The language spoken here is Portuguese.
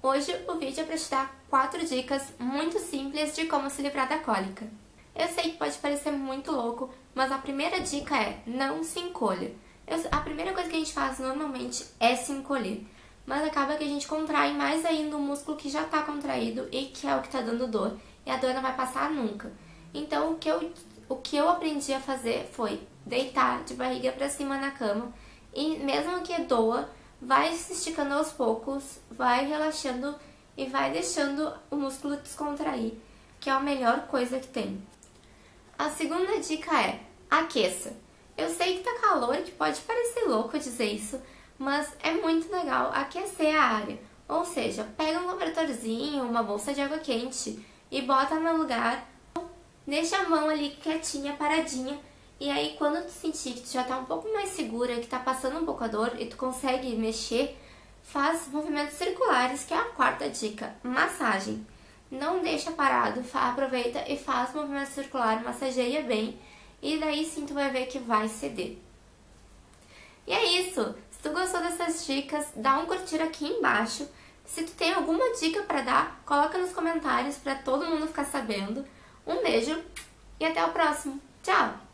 Hoje o vídeo é para te dar 4 dicas muito simples de como se livrar da cólica. Eu sei que pode parecer muito louco, mas a primeira dica é não se encolha. Eu, a primeira coisa que a gente faz normalmente é se encolher, mas acaba que a gente contrai mais ainda o músculo que já está contraído e que é o que está dando dor, e a dor não vai passar nunca. Então o que eu, o que eu aprendi a fazer foi deitar de barriga para cima na cama e mesmo que doa, vai se esticando aos poucos, vai relaxando e vai deixando o músculo descontrair, que é a melhor coisa que tem. A segunda dica é aqueça. Eu sei que tá calor, que pode parecer louco dizer isso, mas é muito legal aquecer a área. Ou seja, pega um cobertorzinho, uma bolsa de água quente e bota no lugar, deixa a mão ali quietinha, paradinha, e aí, quando tu sentir que tu já tá um pouco mais segura, que tá passando um pouco a dor e tu consegue mexer, faz movimentos circulares, que é a quarta dica, massagem. Não deixa parado, aproveita e faz movimento circular, massageia bem, e daí sim tu vai ver que vai ceder. E é isso! Se tu gostou dessas dicas, dá um curtir aqui embaixo. Se tu tem alguma dica pra dar, coloca nos comentários pra todo mundo ficar sabendo. Um beijo e até o próximo. Tchau!